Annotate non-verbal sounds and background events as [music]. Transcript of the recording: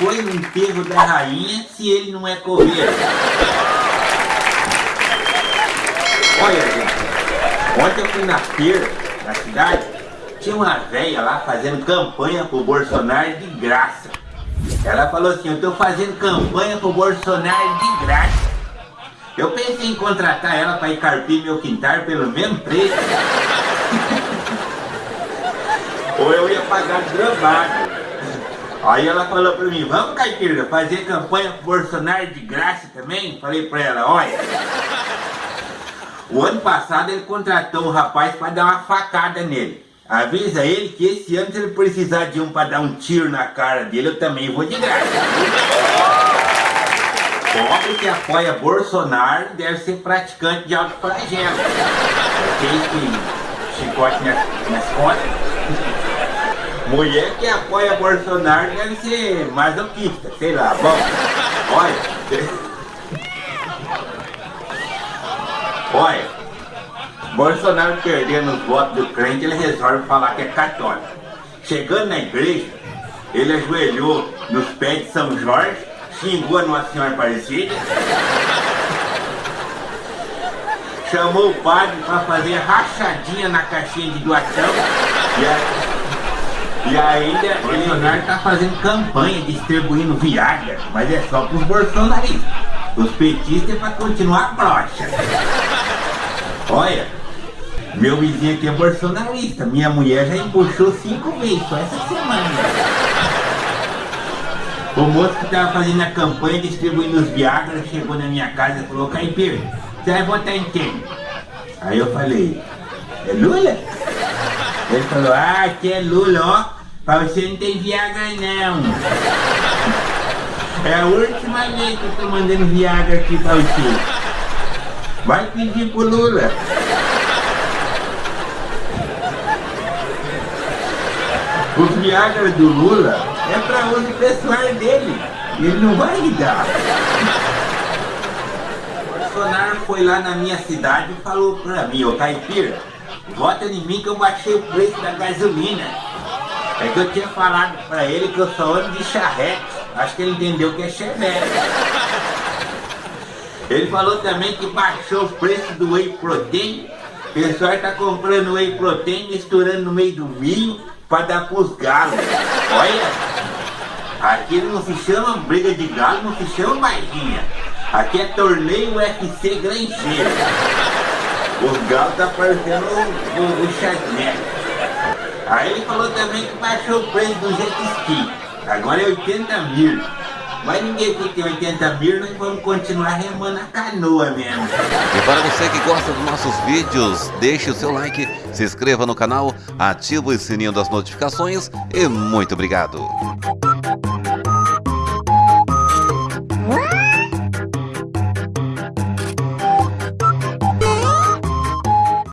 foi no enterro da rainha se ele não é coveiro? Olha, gente, ontem eu fui na feira, na cidade, tinha uma velha lá fazendo campanha pro Bolsonaro de graça. Ela falou assim, eu tô fazendo campanha pro Bolsonaro de graça. Eu pensei em contratar ela para ir carpir meu quintal pelo mesmo preço. [laughs] Ou eu ia pagar gramado. Aí ela falou pra mim, vamos Caipira, fazer campanha pro Bolsonaro de graça também? Falei pra ela, olha. O ano passado ele contratou um rapaz para dar uma facada nele. Avisa ele que esse ano se ele precisar de um para dar um tiro na cara dele, eu também vou de graça. Pobre que apoia Bolsonaro deve ser praticante de alto flagelo. Aquele que chicote nas, nas costas. Mulher que apoia Bolsonaro deve ser masoquista, sei lá. Bom, olha. Olha, Bolsonaro perdendo os votos do crente, ele resolve falar que é católico. Chegando na igreja, ele ajoelhou nos pés de São Jorge, xingou a Nossa Senhora Aparecida, chamou o padre para fazer rachadinha na caixinha de doação e, a, e ainda Bolsonaro está fazendo campanha distribuindo Viagra, mas é só para os bolsonaristas. Os petistas é para continuar broxa. Olha, meu vizinho aqui é bolsonarista. Minha mulher já empuxou cinco vezes só essa semana. O moço que estava fazendo a campanha distribuindo os Viagra chegou na minha casa e falou, Caipira, você vai votar em quem? Aí eu falei, é Lula? Ele falou, ah, que é Lula, ó. Pra você não tem Viagra não. É a última vez que eu tô mandando Viagra aqui pra você. Vai pedir pro Lula. Os Viagra do Lula é para uso pessoal dele. Ele não vai me dar. O Bolsonaro foi lá na minha cidade e falou pra mim, ô Caipira, vota em mim que eu baixei o preço da gasolina. É que eu tinha falado pra ele que eu só ando de charrete. Acho que ele entendeu que é chevette. Ele falou também que baixou o preço do whey protein. O pessoal está comprando whey protein, misturando no meio do milho para dar pros galos. Olha, aqui não se chama briga de galo, não se chama baixinha. Aqui é torneio UFC granjeiro. Os galos tá parecendo o, o, Aí ele falou também que baixou o preço do jet ski. Agora é 80 mil. Mas ninguém que tem 80 mil, nós vamos continuar remando a canoa mesmo. E para você que gosta dos nossos vídeos, deixe o seu like, se inscreva no canal, ative o sininho das notificações e muito obrigado.